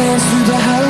dance through the house